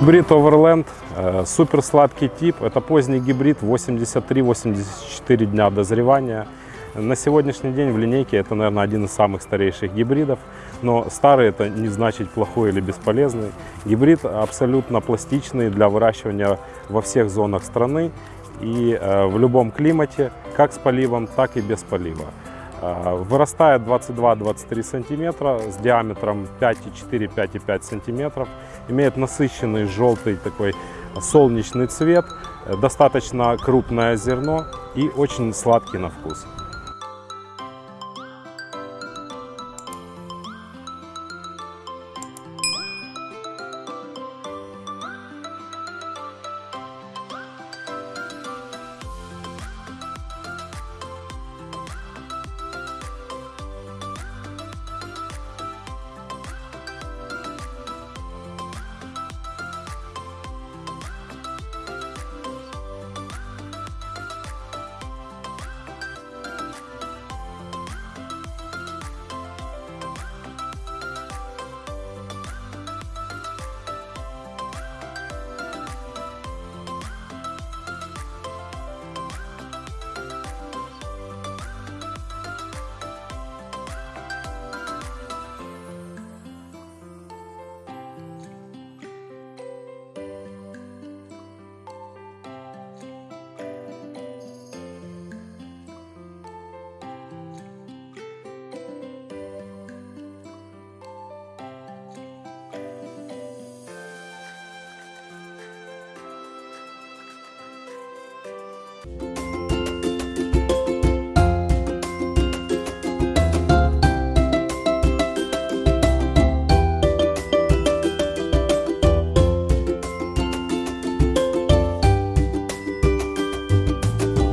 Гибрид Overland, э, супер сладкий тип. Это поздний гибрид, 83-84 дня дозревания. На сегодняшний день в линейке это, наверное, один из самых старейших гибридов. Но старый это не значит плохой или бесполезный. Гибрид абсолютно пластичный для выращивания во всех зонах страны и э, в любом климате, как с поливом, так и без полива. Э, Вырастает 22-23 сантиметра с диаметром 5,4-5,5 сантиметров. Имеет насыщенный желтый такой солнечный цвет, э, достаточно крупное зерно и очень сладкий на вкус.